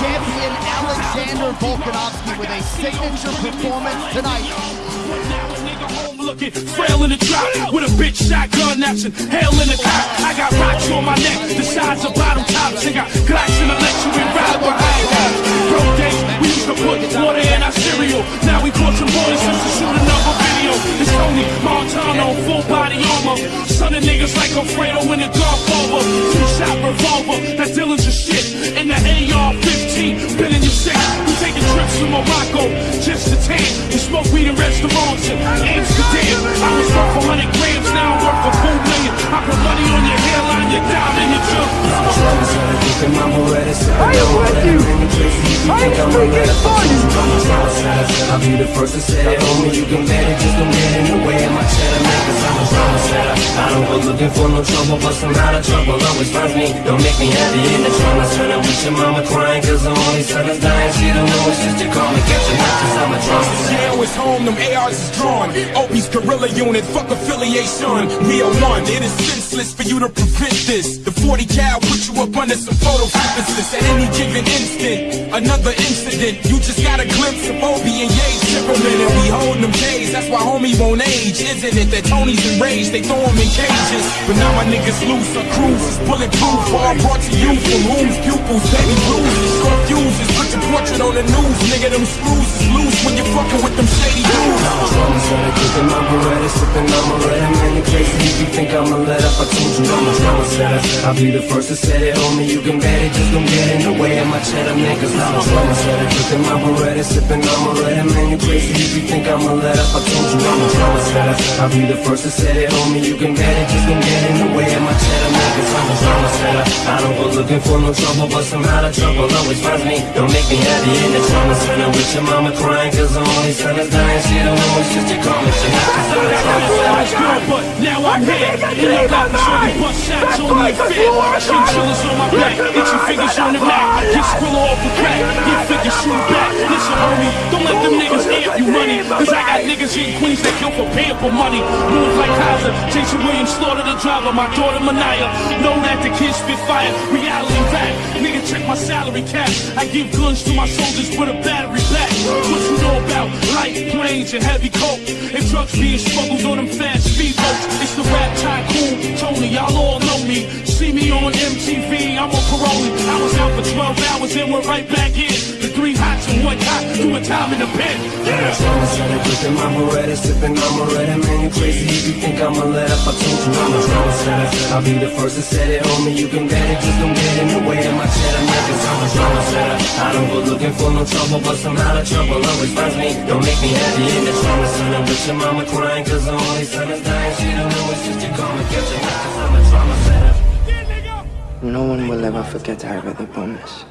champion Alexander Volkanovski with a signature performance tonight. Frail in the drop with a bitch shotgun action, hell in the cop. I got rocks on my neck, the size of bottom tops, and got glocks in the lecture and ride behind that. Broke days, we used to put water in our cereal. Now we bought some boys just to shoot another video. It's Tony Montana, full body armor. Son of niggas like Alfredo in the Godfather. Two shot revolver, smoke weed in restaurants in Amsterdam. I was worth for 100 grams, now I'm worth for 4 million. I put money on your hairline, your diamond, your junk. I am with you. I am speaking for you. I'll be the first to say it, homie. You can it, just don't get in the way of my cheddar, man. Cause I'm a looking for no trouble, but some out of trouble always finds me. Don't make me happy in the trauma center with your mama crying. Cause the only son is dying. She don't know it's just a call me, catch your knife, cause I'm a setter. Jail is home, them ARs is drawn. Obie's guerrilla unit, fuck affiliation. We are one, it is senseless for you to prevent this. The 40 cal put you up under some photosynthesis. At any given instant, another incident. You just got a glimpse of Opie why homie won't age, isn't it? That Tony's enraged, they throw him in cages. But now my niggas loose, our cruise is bulletproof. All brought to you from whom's pupils, baby blues. Short fuses, put your portrait on the news. Nigga, them screws is loose when you're fucking with them shady dudes. Drama setter, kicking my beretta, sipping on my red. Man, you crazy if you think I'ma let up. I told you I'm a drama setter. I'll be the first to say it, on me. You can bet it, just don't get in the way of my cheddar, man. Cause I'm a drama setter, kicking my beretta, sipping on my red. Man, you crazy if you think I'ma let up. I told you I'm a drama setter. I'll be the first to say it, homie. You can bet it, just don't get in the way of my cheddar, man. Cause I'm a drama setter. I don't go looking for no trouble, but somehow the trouble always finds me. Don't make me happy in the trauma center with your mama crying. Cause the only son is dying. She don't know it's just you call me. She not cause I'm a drama setter. was good, but now I'm here. And I got so many bust shots on me fit. Chinchillas on my back, itchy fingers on the Mac. Get squirrel off the crack, get figure shoot back. Listen, homie, don't let them niggas amp you money. Cause I got niggas in Queens that kill for for money. Move like Kaiser, Jayson Williams slaughter the driver. My daughter Manaya, know that the kids spit fire. Reality rap, nigga check my salary cap. I give guns to my soldiers with a battery back. What you know about light planes and heavy coke? And drugs being smuggled on them fast speedboats. It's the rap tycoon, Tony, y'all all know me. Me on MTV, I'm on parole. I was out for 12 hours and we're right back in. The three hots and one hot, doing time in the pen. Yeah. Drama setter, kicking my beretta, sipping on my red. Man, you crazy if you think I'ma let up. I told you I'm a drama setter. I'll be the first to say it, homie. You can bet it, just don't get in the way of my cheddar, man. Cause I'm a drama. I don't go looking for no trouble, but somehow the trouble always finds me. Don't make me happy in the trauma center with your mama crying. Cause the only son is dying. She don't know it's just you call me, catch a knife. Cause I'm a drama setter. No one will ever forget Ira the Bonus.